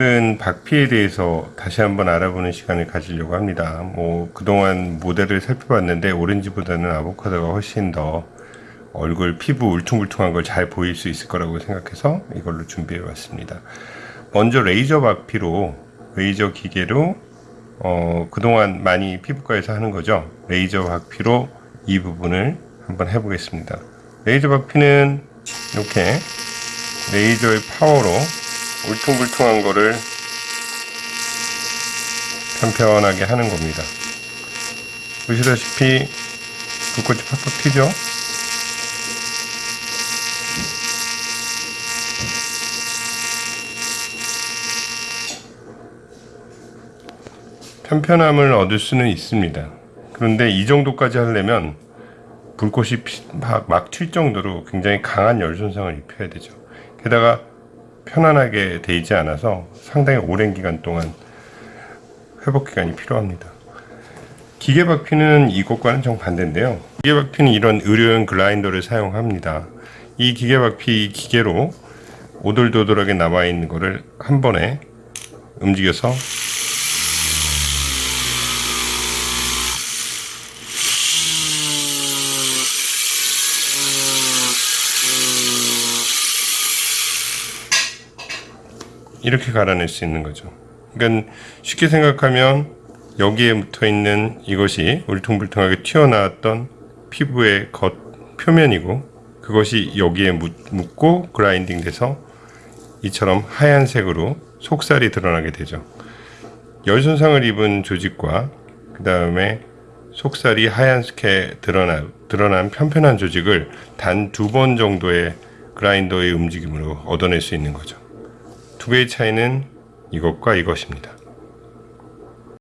오늘은 박피에 대해서 다시 한번 알아보는 시간을 가지려고 합니다. 뭐 그동안 모델을 살펴봤는데 오렌지보다는 아보카도가 훨씬 더 얼굴 피부 울퉁불퉁한 걸 잘 보일 수 있을 거라고 생각해서 이걸로 준비해 왔습니다. 먼저 레이저 박피로 레이저 기계로 어, 그동안 많이 피부과에서 하는 거죠. 레이저 박피로 이 부분을 한번 해보겠습니다. 레이저 박피는 이렇게 레이저의 파워로 울퉁불퉁한 거를 편편하게 하는 겁니다. 보시다시피 불꽃이 팍팍 튀죠? 편편함을 얻을 수는 있습니다. 그런데 이 정도까지 하려면 불꽃이 막 튈 정도로 굉장히 강한 열 손상을 입혀야 되죠. 게다가 편안하게 되지 않아서 상당히 오랜 기간 동안 회복 기간이 필요합니다. 기계 박피는 이것과는 정반대인데요. 기계 박피는 이런 의료용 글라인더를 사용합니다. 이 기계 박피 기계로 오돌도돌하게 남아있는 거를 한 번에 움직여서 이렇게 갈아낼 수 있는 거죠. 그러니까 쉽게 생각하면 여기에 붙어 있는 이것이 울퉁불퉁하게 튀어나왔던 피부의 겉 표면이고 그것이 여기에 묻고 그라인딩 돼서 이처럼 하얀색으로 속살이 드러나게 되죠. 열 손상을 입은 조직과 그 다음에 속살이 하얀색에 드러나, 드러난 편편한 조직을 단 두 번 정도의 그라인더의 움직임으로 얻어낼 수 있는 거죠. 두 개의 차이는 이것과 이것입니다.